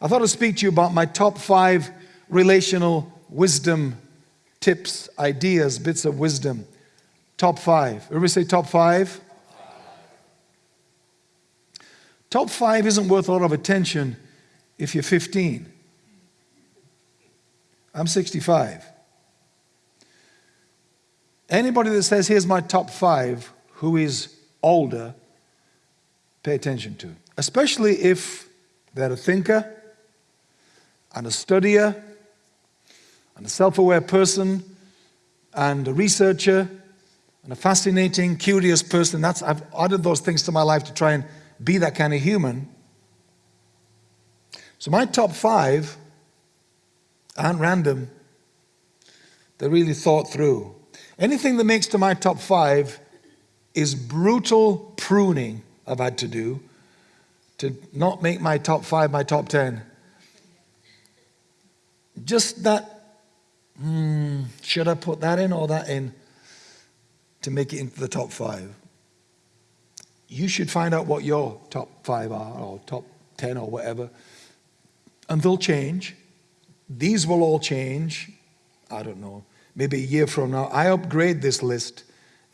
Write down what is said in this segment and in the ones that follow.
I thought I'd speak to you about my top five relational wisdom tips, ideas, bits of wisdom. Top five. Everybody say top five? Top five isn't worth a lot of attention if you're 15. I'm 65. Anybody that says, here's my top five, who is older, pay attention to. Especially if they're a thinker and a studier and a self-aware person and a researcher and a fascinating, curious person. That's, I've added those things to my life to try and be that kind of human. So my top five aren't random. They're really thought through. Anything that makes to my top five is brutal pruning I've had to do to not make my top five my top 10. Just that, hmm, should I put that in or that in to make it into the top five? You should find out what your top five are or top 10 or whatever, and they'll change. These will all change. I don't know maybe a year from now. I upgrade this list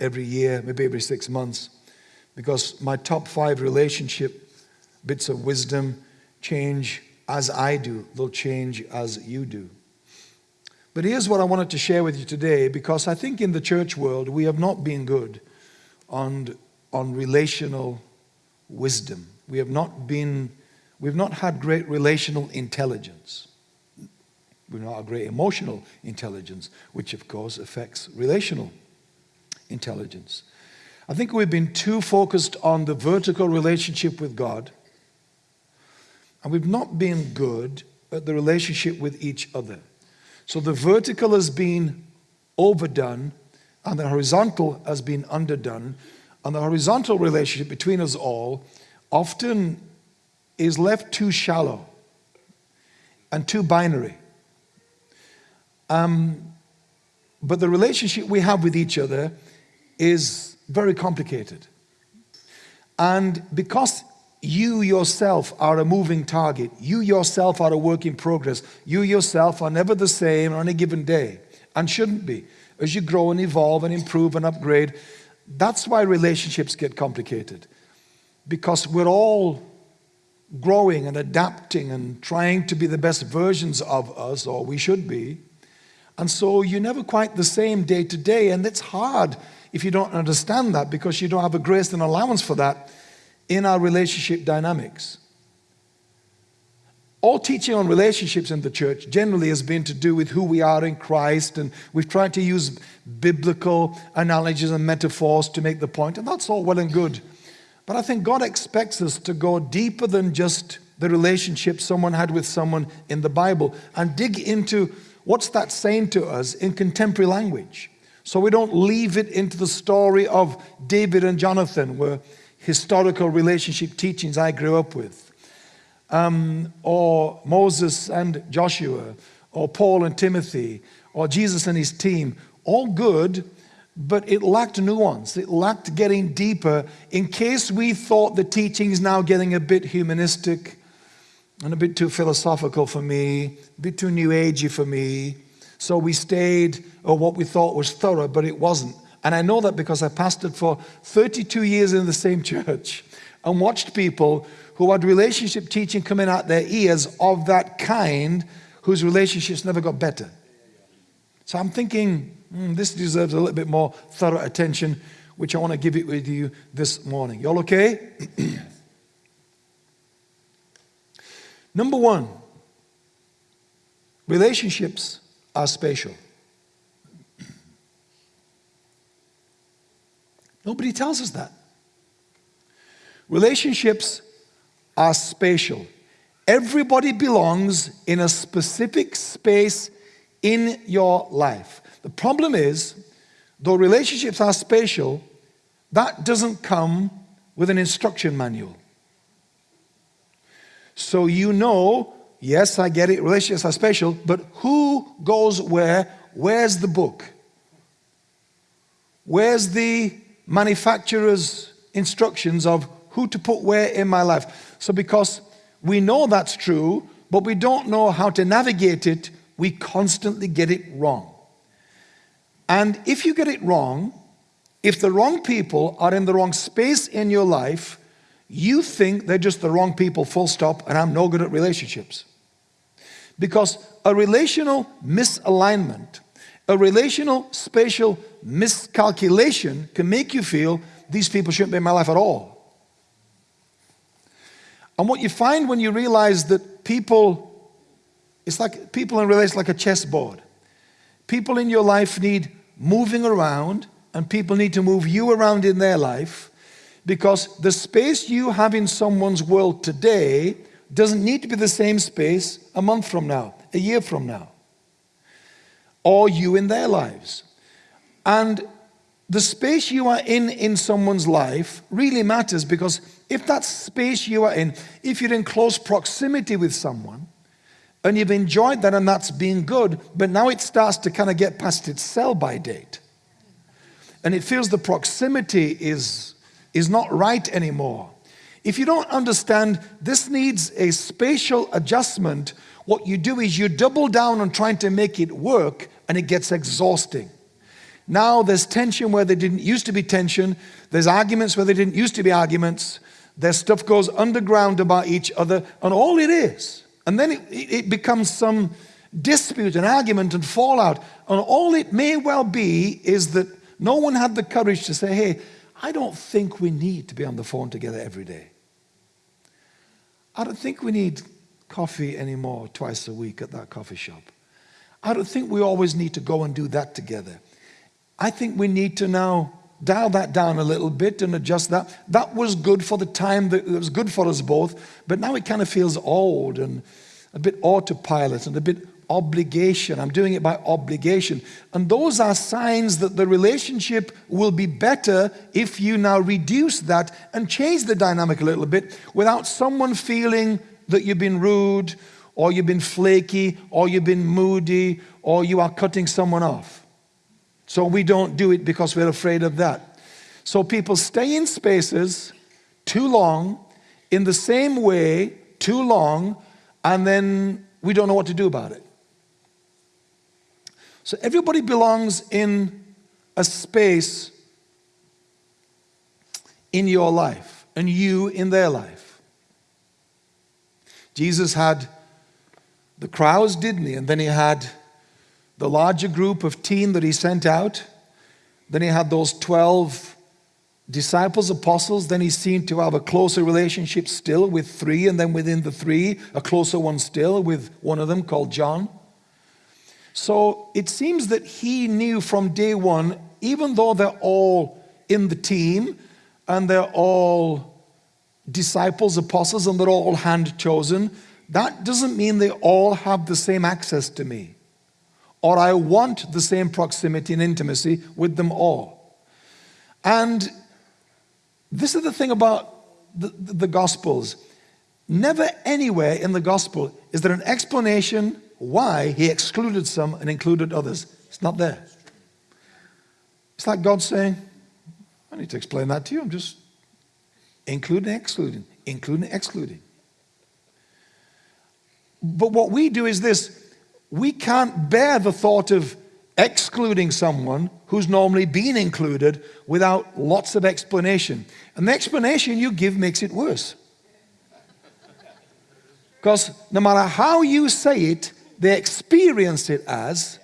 every year, maybe every six months, because my top five relationship bits of wisdom change as I do. They'll change as you do. But here's what I wanted to share with you today, because I think in the church world, we have not been good on, on relational wisdom. We have not been, we've not had great relational intelligence. We've not had great emotional intelligence, which of course affects relational intelligence. I think we've been too focused on the vertical relationship with God, and we've not been good at the relationship with each other. So the vertical has been overdone, and the horizontal has been underdone, and the horizontal relationship between us all often is left too shallow and too binary. Um, but the relationship we have with each other is very complicated. And because you yourself are a moving target, you yourself are a work in progress, you yourself are never the same on a given day and shouldn't be. As you grow and evolve and improve and upgrade, that's why relationships get complicated. Because we're all growing and adapting and trying to be the best versions of us, or we should be. And so you're never quite the same day to day. And it's hard if you don't understand that because you don't have a grace and allowance for that in our relationship dynamics. All teaching on relationships in the church generally has been to do with who we are in Christ, and we've tried to use biblical analogies and metaphors to make the point, and that's all well and good. But I think God expects us to go deeper than just the relationship someone had with someone in the Bible and dig into what's that saying to us in contemporary language? So we don't leave it into the story of David and Jonathan, where historical relationship teachings I grew up with, um, or Moses and Joshua, or Paul and Timothy, or Jesus and his team. All good, but it lacked nuance. It lacked getting deeper in case we thought the teaching is now getting a bit humanistic and a bit too philosophical for me, a bit too new agey for me. So we stayed or what we thought was thorough, but it wasn't. And I know that because I pastored for 32 years in the same church and watched people who had relationship teaching coming out their ears of that kind whose relationships never got better. So I'm thinking, mm, this deserves a little bit more thorough attention, which I want to give it with you this morning. Y'all okay? Number one, relationships are spatial. Nobody tells us that. Relationships are spatial. Everybody belongs in a specific space in your life. The problem is, though relationships are spatial, that doesn't come with an instruction manual. So you know, yes, I get it, relationships are special, but who goes where? Where's the book? Where's the manufacturer's instructions of who to put where in my life? So because we know that's true, but we don't know how to navigate it. We constantly get it wrong. And if you get it wrong, if the wrong people are in the wrong space in your life, you think they're just the wrong people, full stop, and I'm no good at relationships. Because a relational misalignment, a relational spatial miscalculation can make you feel these people shouldn't be in my life at all. And what you find when you realize that people, it's like people in relation like a chessboard. People in your life need moving around and people need to move you around in their life because the space you have in someone's world today doesn't need to be the same space a month from now, a year from now, or you in their lives. And the space you are in in someone's life really matters because if that space you are in, if you're in close proximity with someone, and you've enjoyed that and that's been good, but now it starts to kind of get past its sell by date. And it feels the proximity is, is not right anymore. If you don't understand this needs a spatial adjustment, what you do is you double down on trying to make it work and it gets exhausting. Now there's tension where there didn't used to be tension. There's arguments where there didn't used to be arguments. Their stuff goes underground about each other. And all it is, and then it, it becomes some dispute and argument and fallout. And all it may well be is that no one had the courage to say, hey, I don't think we need to be on the phone together every day. I don't think we need coffee anymore twice a week at that coffee shop. I don't think we always need to go and do that together. I think we need to now dial that down a little bit and adjust that. That was good for the time that it was good for us both, but now it kind of feels old and a bit autopilot and a bit obligation. I'm doing it by obligation. And those are signs that the relationship will be better if you now reduce that and change the dynamic a little bit without someone feeling that you've been rude or you've been flaky or you've been moody or you are cutting someone off. So we don't do it because we're afraid of that. So people stay in spaces too long, in the same way, too long, and then we don't know what to do about it. So everybody belongs in a space in your life and you in their life. Jesus had the crowds, didn't he? And then he had the larger group of teen that he sent out. Then he had those 12 disciples, apostles. Then he seemed to have a closer relationship still with three, and then within the three, a closer one still with one of them called John. So it seems that he knew from day one, even though they're all in the team and they're all disciples, apostles, and they're all hand chosen, that doesn't mean they all have the same access to me or I want the same proximity and intimacy with them all. And this is the thing about the, the Gospels. Never anywhere in the Gospel is there an explanation why he excluded some and included others. It's not there. It's like God saying, I need to explain that to you. I'm just including, excluding, including, excluding. But what we do is this we can't bear the thought of excluding someone who's normally been included without lots of explanation. And the explanation you give makes it worse. Because no matter how you say it, they experience it as,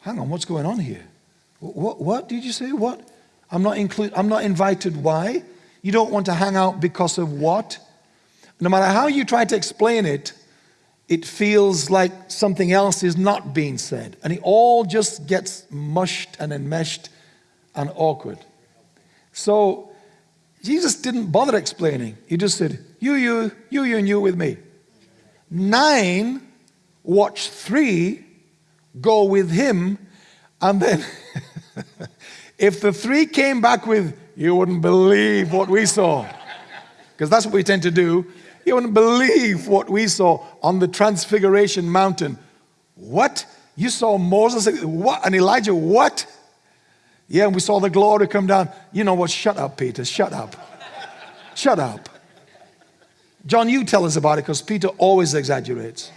hang on, what's going on here? What, what did you say? What? I'm not, include, I'm not invited. Why? You don't want to hang out because of what? No matter how you try to explain it, it feels like something else is not being said. And it all just gets mushed and enmeshed and awkward. So Jesus didn't bother explaining. He just said, you, you, you, you, and you with me. Nine watch three go with him, and then if the three came back with, you wouldn't believe what we saw. Because that's what we tend to do. You wouldn't believe what we saw on the Transfiguration Mountain. What? You saw Moses, what? And Elijah, what? Yeah, and we saw the glory come down. You know what? Shut up, Peter. Shut up. Shut up. John, you tell us about it because Peter always exaggerates.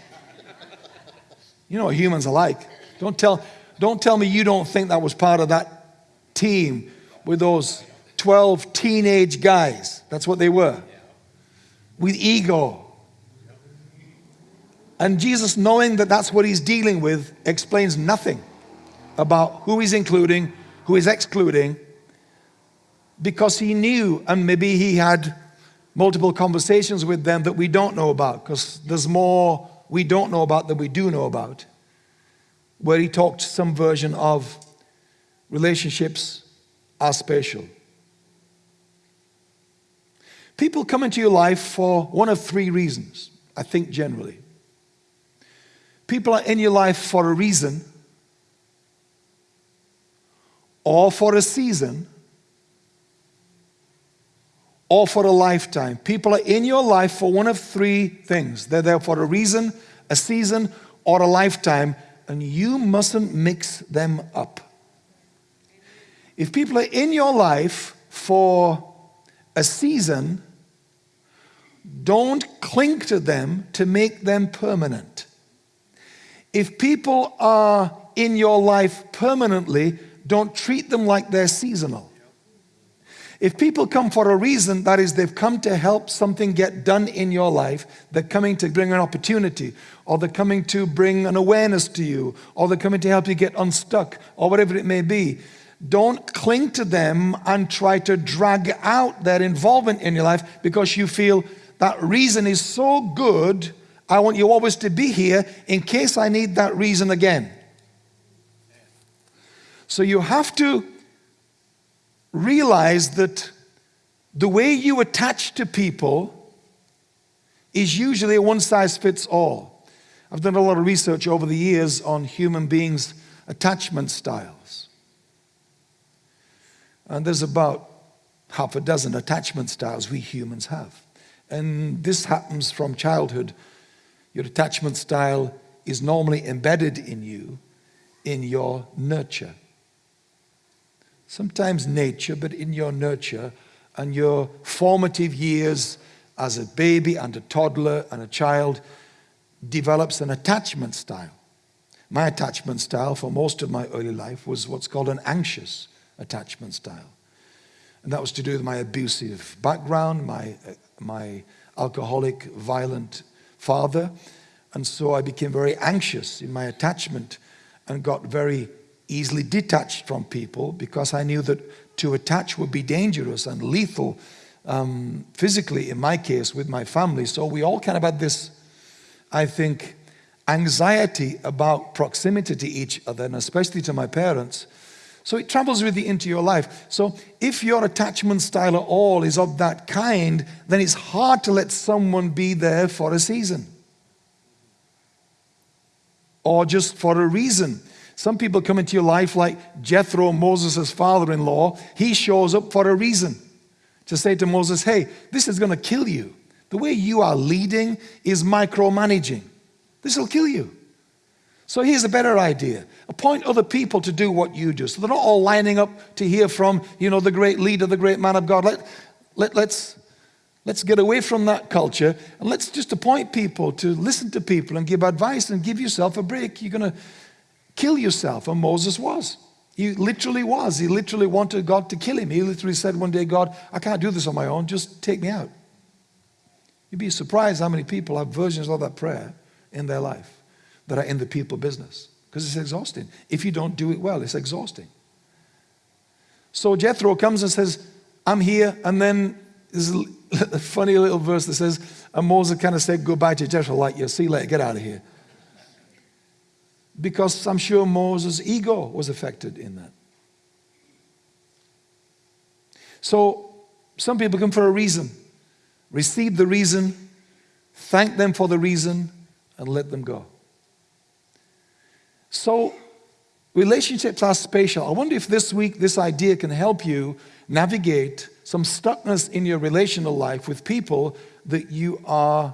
You know what humans are like. Don't tell, don't tell me you don't think that was part of that team with those 12 teenage guys. That's what they were. With ego. And Jesus, knowing that that's what he's dealing with, explains nothing about who he's including, who he's excluding, because he knew, and maybe he had multiple conversations with them that we don't know about, because there's more we don't know about that we do know about, where he talked some version of relationships are special. People come into your life for one of three reasons, I think generally. People are in your life for a reason, or for a season, or for a lifetime. People are in your life for one of three things. They're there for a reason, a season, or a lifetime, and you mustn't mix them up. If people are in your life for a season, don't cling to them to make them permanent. If people are in your life permanently, don't treat them like they're seasonal. If people come for a reason, that is, they've come to help something get done in your life, they're coming to bring an opportunity, or they're coming to bring an awareness to you, or they're coming to help you get unstuck, or whatever it may be. Don't cling to them and try to drag out their involvement in your life because you feel that reason is so good, I want you always to be here in case I need that reason again. So you have to realize that the way you attach to people is usually a one size fits all. I've done a lot of research over the years on human beings' attachment styles. And there's about half a dozen attachment styles we humans have. And this happens from childhood. Your attachment style is normally embedded in you in your nurture sometimes nature, but in your nurture and your formative years as a baby and a toddler and a child develops an attachment style. My attachment style for most of my early life was what's called an anxious attachment style. And that was to do with my abusive background, my, uh, my alcoholic, violent father. And so I became very anxious in my attachment and got very easily detached from people because I knew that to attach would be dangerous and lethal um, physically, in my case, with my family. So we all kind of had this, I think, anxiety about proximity to each other, and especially to my parents. So it travels with you into your life. So if your attachment style at all is of that kind, then it's hard to let someone be there for a season. Or just for a reason. Some people come into your life like Jethro, Moses' father-in-law. He shows up for a reason. To say to Moses, hey, this is going to kill you. The way you are leading is micromanaging. This will kill you. So here's a better idea. Appoint other people to do what you do. So they're not all lining up to hear from, you know, the great leader, the great man of God. Let, let, let's, let's get away from that culture and let's just appoint people to listen to people and give advice and give yourself a break. You're going to kill yourself. And Moses was. He literally was. He literally wanted God to kill him. He literally said one day, God, I can't do this on my own. Just take me out. You'd be surprised how many people have versions of that prayer in their life that are in the people business because it's exhausting. If you don't do it well, it's exhausting. So Jethro comes and says, I'm here. And then there's a funny little verse that says, and Moses kind of said goodbye to Jethro, like, you see you later, get out of here because I'm sure Moses' ego was affected in that. So some people come for a reason. Receive the reason, thank them for the reason, and let them go. So relationships are spatial. I wonder if this week this idea can help you navigate some stuckness in your relational life with people that you are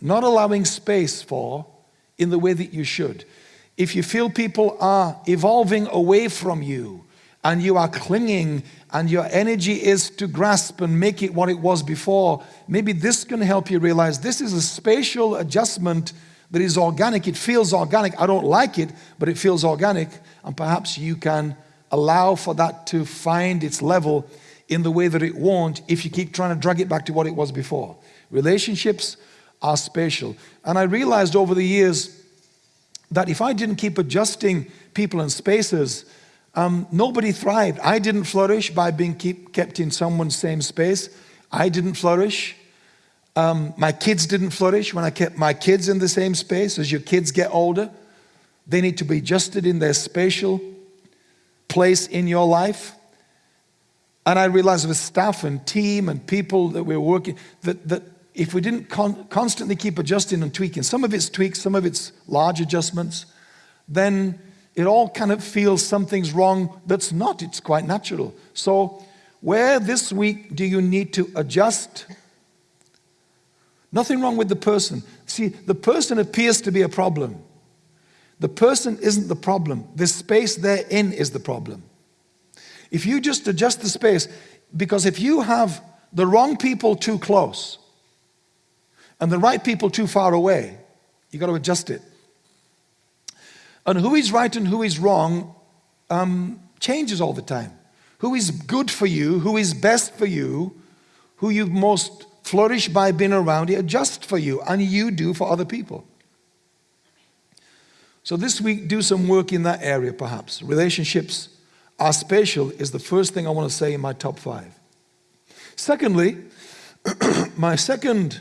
not allowing space for in the way that you should if you feel people are evolving away from you and you are clinging and your energy is to grasp and make it what it was before, maybe this can help you realize this is a spatial adjustment that is organic. It feels organic. I don't like it, but it feels organic. And perhaps you can allow for that to find its level in the way that it won't if you keep trying to drag it back to what it was before. Relationships are spatial. And I realized over the years that if I didn't keep adjusting people and spaces, um, nobody thrived. I didn't flourish by being keep, kept in someone's same space. I didn't flourish. Um, my kids didn't flourish when I kept my kids in the same space. As your kids get older, they need to be adjusted in their spatial place in your life. And I realized with staff and team and people that we we're working, that, that if we didn't con constantly keep adjusting and tweaking, some of it's tweaks, some of it's large adjustments, then it all kind of feels something's wrong that's not, it's quite natural. So where this week do you need to adjust? Nothing wrong with the person. See, the person appears to be a problem. The person isn't the problem. The space they're in is the problem. If you just adjust the space, because if you have the wrong people too close and the right people too far away, you got to adjust it. And who is right and who is wrong um, changes all the time. Who is good for you, who is best for you, who you most flourish by being around, it adjusts for you, and you do for other people. So this week, do some work in that area perhaps. Relationships are spatial is the first thing I want to say in my top five. Secondly, my second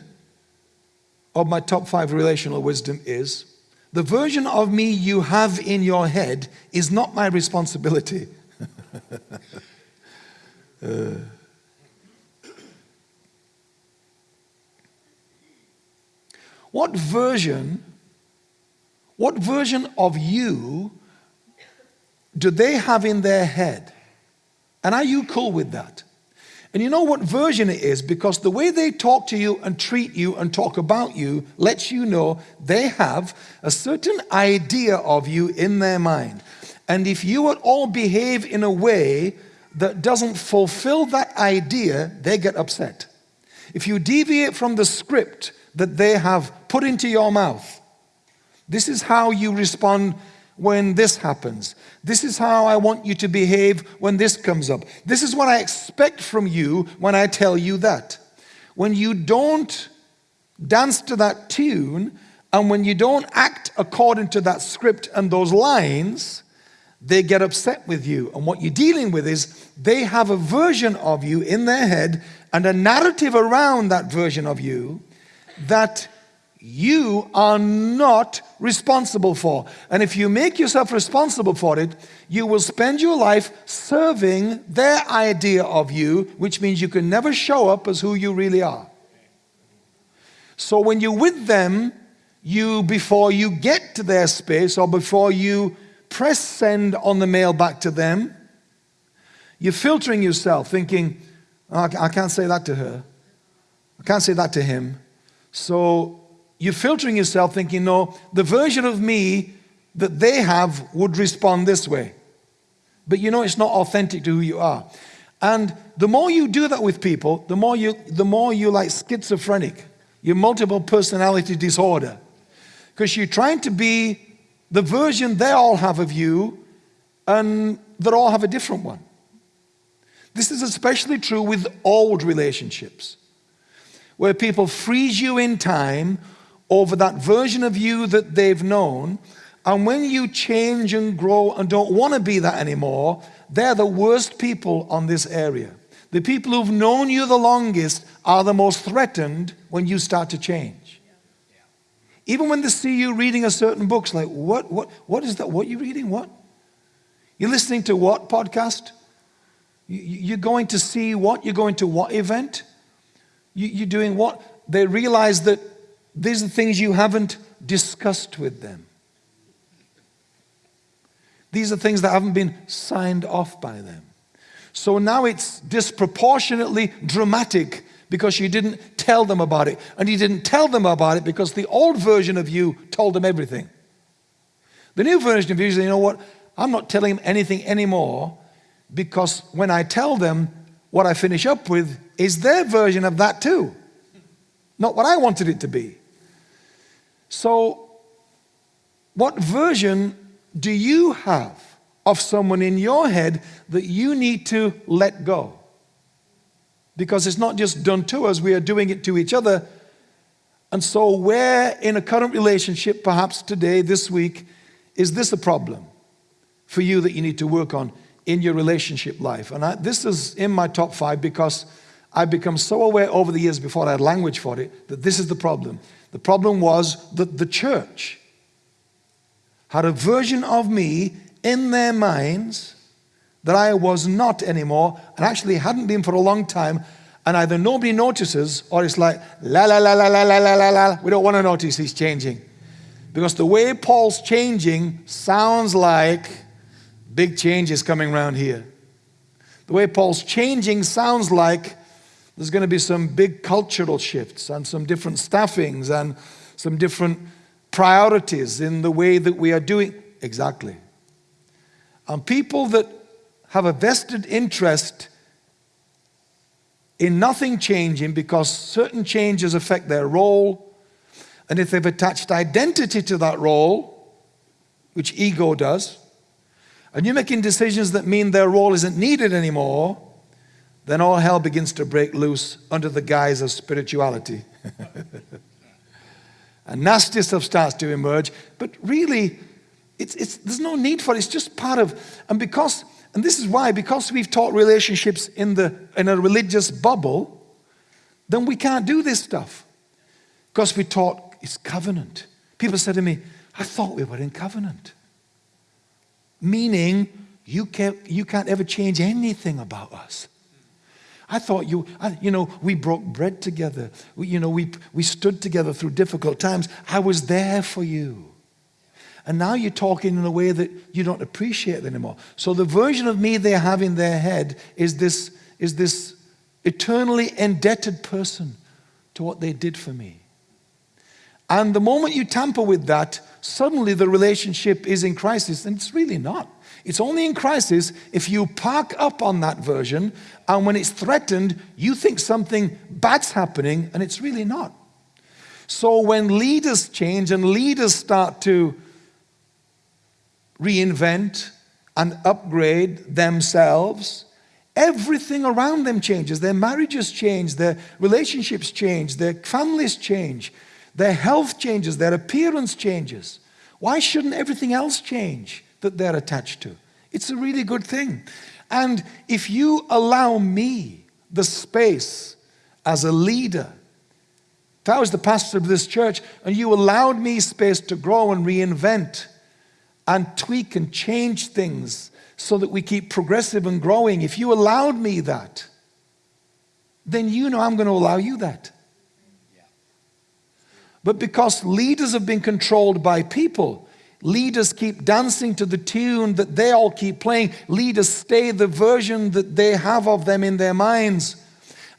of my top five relational wisdom is the version of me you have in your head is not my responsibility. uh, what version, what version of you do they have in their head? And are you cool with that? And you know what version it is because the way they talk to you and treat you and talk about you lets you know they have a certain idea of you in their mind. And if you at all behave in a way that doesn't fulfill that idea, they get upset. If you deviate from the script that they have put into your mouth, this is how you respond when this happens. This is how I want you to behave when this comes up. This is what I expect from you when I tell you that. When you don't dance to that tune and when you don't act according to that script and those lines, they get upset with you. And what you're dealing with is they have a version of you in their head and a narrative around that version of you that you are not responsible for. And if you make yourself responsible for it, you will spend your life serving their idea of you, which means you can never show up as who you really are. So when you're with them, you, before you get to their space or before you press send on the mail back to them, you're filtering yourself thinking, oh, I can't say that to her. I can't say that to him. So you're filtering yourself thinking, no, the version of me that they have would respond this way. But you know it's not authentic to who you are. And the more you do that with people, the more you the more you like schizophrenic, your multiple personality disorder. Because you're trying to be the version they all have of you, and they all have a different one. This is especially true with old relationships, where people freeze you in time over that version of you that they've known. And when you change and grow and don't want to be that anymore, they're the worst people on this area. The people who've known you the longest are the most threatened when you start to change. Even when they see you reading a certain book, it's like, what, what, what is that? What are you reading? What? You're listening to what podcast? You're going to see what? You're going to what event? You're doing what? They realize that these are things you haven't discussed with them. These are things that haven't been signed off by them. So now it's disproportionately dramatic because you didn't tell them about it. And you didn't tell them about it because the old version of you told them everything. The new version of you is, you know what, I'm not telling them anything anymore because when I tell them what I finish up with is their version of that too, not what I wanted it to be. So, what version do you have of someone in your head that you need to let go? Because it's not just done to us, we are doing it to each other. And so, where in a current relationship, perhaps today, this week, is this a problem for you that you need to work on in your relationship life? And I, this is in my top five because I've become so aware over the years before I had language for it that this is the problem. The problem was that the church had a version of me in their minds that I was not anymore and actually hadn't been for a long time. And either nobody notices or it's like, la la la la la la la la la. We don't want to notice he's changing. Because the way Paul's changing sounds like big change is coming around here. The way Paul's changing sounds like there's going to be some big cultural shifts and some different staffings and some different priorities in the way that we are doing. Exactly. And people that have a vested interest in nothing changing because certain changes affect their role, and if they've attached identity to that role, which ego does, and you're making decisions that mean their role isn't needed anymore, then all hell begins to break loose under the guise of spirituality. and nasty stuff starts to emerge, but really, it's, it's, there's no need for it. It's just part of, and because, and this is why, because we've taught relationships in, the, in a religious bubble, then we can't do this stuff. Because we taught it's covenant. People said to me, I thought we were in covenant. Meaning, you can't, you can't ever change anything about us. I thought you, I, you know, we broke bread together. We, you know, we, we stood together through difficult times. I was there for you. And now you're talking in a way that you don't appreciate anymore. So the version of me they have in their head is this, is this eternally indebted person to what they did for me. And the moment you tamper with that, suddenly the relationship is in crisis, and it's really not. It's only in crisis if you park up on that version, and when it's threatened, you think something bad's happening, and it's really not. So when leaders change and leaders start to reinvent and upgrade themselves, everything around them changes. Their marriages change, their relationships change, their families change, their health changes, their appearance changes. Why shouldn't everything else change that they're attached to? It's a really good thing. And if you allow me the space as a leader, if I was the pastor of this church and you allowed me space to grow and reinvent, and tweak and change things so that we keep progressive and growing, if you allowed me that, then you know I'm going to allow you that. But because leaders have been controlled by people, leaders keep dancing to the tune that they all keep playing. Leaders stay the version that they have of them in their minds.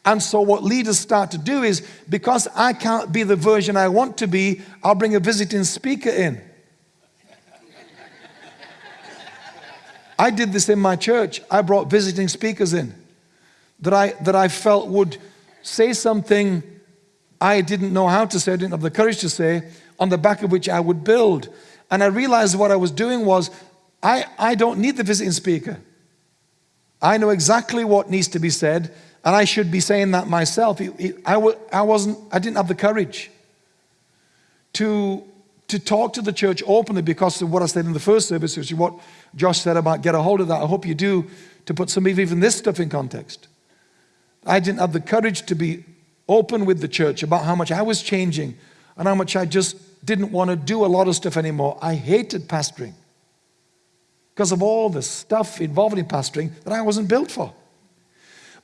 And so what leaders start to do is, because I can't be the version I want to be, I'll bring a visiting speaker in. I did this in my church. I brought visiting speakers in that I, that I felt would say something I didn't know how to say, I didn't have the courage to say, on the back of which I would build. And I realized what I was doing was, I, I don't need the visiting speaker. I know exactly what needs to be said, and I should be saying that myself. It, it, I, I, wasn't, I didn't have the courage to to talk to the church openly because of what I said in the first service, which is what Josh said about get a hold of that. I hope you do to put some of even this stuff in context. I didn't have the courage to be open with the church about how much I was changing and how much I just didn't want to do a lot of stuff anymore. I hated pastoring because of all the stuff involved in pastoring that I wasn't built for.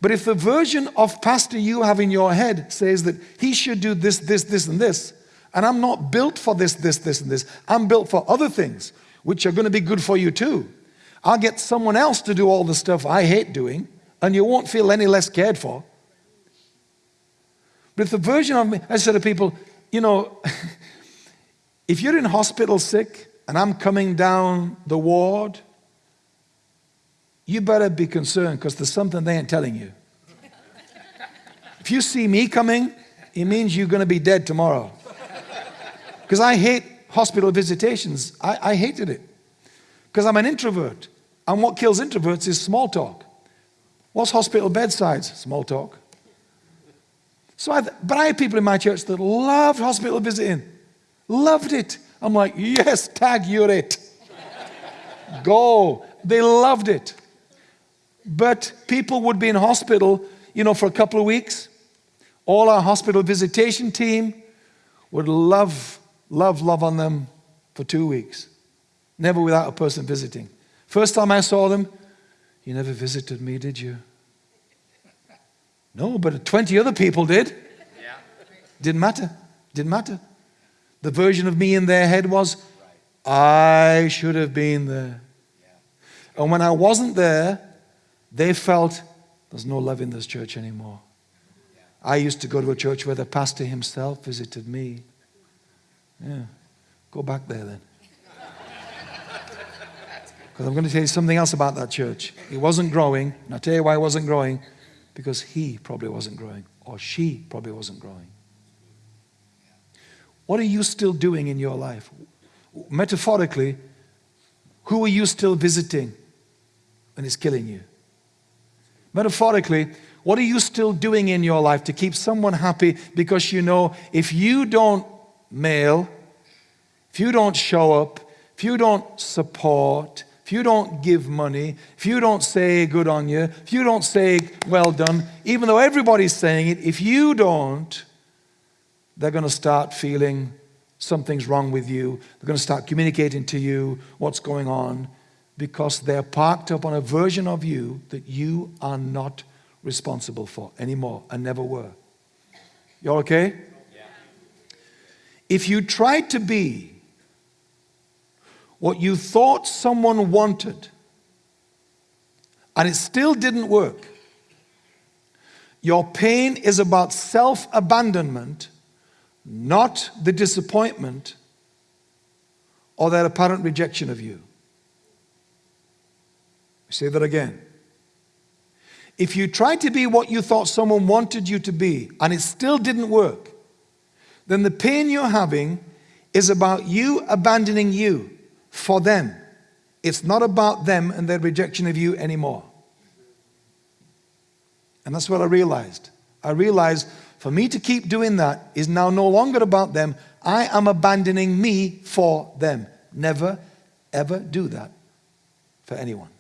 But if the version of pastor you have in your head says that he should do this, this, this, and this, and I'm not built for this, this, this, and this. I'm built for other things, which are going to be good for you too. I'll get someone else to do all the stuff I hate doing, and you won't feel any less cared for. But if the version of me, I said to people, you know, if you're in hospital sick and I'm coming down the ward, you better be concerned because there's something they ain't telling you. If you see me coming, it means you're going to be dead tomorrow. Because I hate hospital visitations. I, I hated it. Because I'm an introvert. And what kills introverts is small talk. What's hospital bedsides? Small talk. So I, but I had people in my church that loved hospital visiting. Loved it. I'm like, yes, tag, you're it. Go. They loved it. But people would be in hospital, you know, for a couple of weeks. All our hospital visitation team would love, love, love on them for two weeks. Never without a person visiting. First time I saw them, you never visited me, did you? No, but 20 other people did. Yeah. Didn't matter. Didn't matter. The version of me in their head was, I should have been there. And when I wasn't there, they felt there's no love in this church anymore. I used to go to a church where the pastor himself visited me. Yeah. Go back there then. Because I'm going to tell you something else about that church. It wasn't growing. And I'll tell you why it wasn't growing. Because he probably wasn't growing. Or she probably wasn't growing. What are you still doing in your life? Metaphorically, who are you still visiting and it's killing you? Metaphorically, what are you still doing in your life to keep someone happy because you know if you don't mail, if you don't show up, if you don't support, if you don't give money, if you don't say good on you, if you don't say well done, even though everybody's saying it, if you don't, they're going to start feeling something's wrong with you. They're going to start communicating to you what's going on because they're parked up on a version of you that you are not responsible for anymore and never were. You all okay? Yeah. If you try to be what you thought someone wanted and it still didn't work, your pain is about self-abandonment, not the disappointment or their apparent rejection of you. Say that again. If you tried to be what you thought someone wanted you to be and it still didn't work, then the pain you're having is about you abandoning you for them. It's not about them and their rejection of you anymore. And that's what I realized. I realized for me to keep doing that is now no longer about them. I am abandoning me for them. Never, ever do that for anyone.